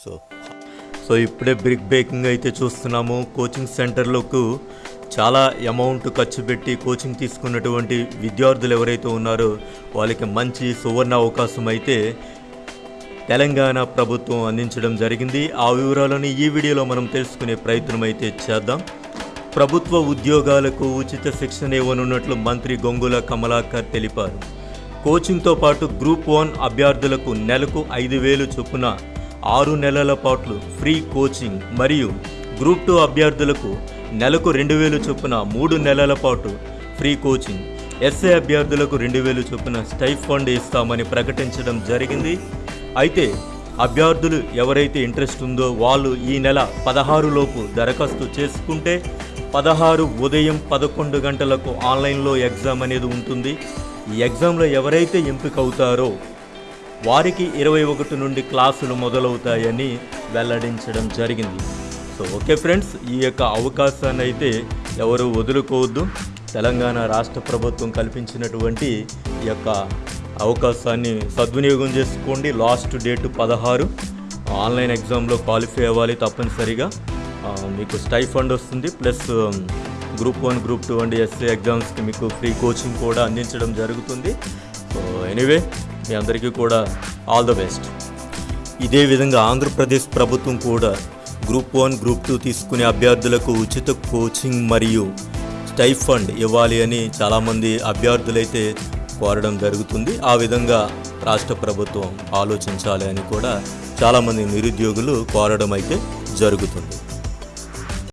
So so ఇప్పుడే brick breaking అయితే చూస్తున్నాము. కోచింగ్ సెంటర్లకు చాలా అమౌంట్ ఖర్చు పెట్టి కోచింగ్ తీసుకున్నటువంటి విద్యార్థులు ఎవరైతే ఉన్నారో వాళ్ళకి మంచి సువర్ణ అవకాశం అయితే తెలంగాణ ప్రభుత్వం అందించడం జరిగింది. ఆ వివరాలను ఈ వీడియోలో మనం తెలుసుకునే ప్రయత్నం అయితే చేద్దాం. ప్రభుత్వ ఉద్యోగాలకు ఉచిత శిక్షణ ఇవ్వనున్నట్లు మంత్రి గొంగుల కమలాకర్ తెలిపారు. కోచింగ్తో పాటు గ్రూప్ వన్ అభ్యర్థులకు నెలకు ఐదు వేలు చొప్పున ఆరు నెలల పాటు ఫ్రీ కోచింగ్ మరియు గ్రూప్ టూ అభ్యర్థులకు నెలకు రెండు వేలు చొప్పున మూడు నెలల పాటు ఫ్రీ కోచింగ్. ఎస్ఏ అభ్యర్థులకు రెండు వేలు చొప్పున స్టైఫండ్ ఫండ్ ఇస్తామని ప్రకటించడం జరిగింది. అయితే అభ్యర్థులు ఎవరైతే ఇంట్రెస్ట్ ఉందో వాళ్ళు ఈ నెల పదహారులోపు దరఖాస్తు చేసుకుంటే పదహారు ఉదయం పదకొండు గంటలకు ఆన్లైన్లో ఎగ్జామ్ అనేది ఉంటుంది. ఈ ఎగ్జామ్లో ఎవరైతే ఎంపిక అవుతారో వారికి ఇరవై ఒకటి నుండి క్లాసులు మొదలవుతాయని వెల్లడించడం జరిగింది. సో ఓకే ఫ్రెండ్స్ ఈ యొక్క అవకాశాన్ని అయితే ఎవరు వదులుకోవద్దు. తెలంగాణ రాష్ట్ర ప్రభుత్వం కల్పించినటువంటి ఈ యొక్క అవకాశాన్ని సద్వినియోగం చేసుకోండి. లాస్ట్ డేట్ పదహారు. ఆన్లైన్ ఎగ్జామ్లో క్వాలిఫై అవ్వాలి తప్పనిసరిగా. మీకు స్టైఫండ్ వస్తుంది. Plus group one group two and SA ఎగ్జామ్స్కి మీకు ఫ్రీ కోచింగ్ కూడా అందించడం జరుగుతుంది. సో ఎనీవే మీ అందరికీ కూడా ఆల్ ద బెస్ట్. ఇదే విధంగా ఆంధ్రప్రదేశ్ ప్రభుత్వం కూడా గ్రూప్ వన్ గ్రూప్ టూ తీసుకునే అభ్యర్థులకు ఉచిత కోచింగ్ మరియు స్టైఫండ్ ఇవ్వాలి అని చాలామంది అభ్యర్థులైతే కోరడం జరుగుతుంది. ఆ విధంగా రాష్ట్ర ప్రభుత్వం ఆలోచించాలి అని కూడా చాలామంది నిరుద్యోగులు కోరడం అయితే జరుగుతుంది.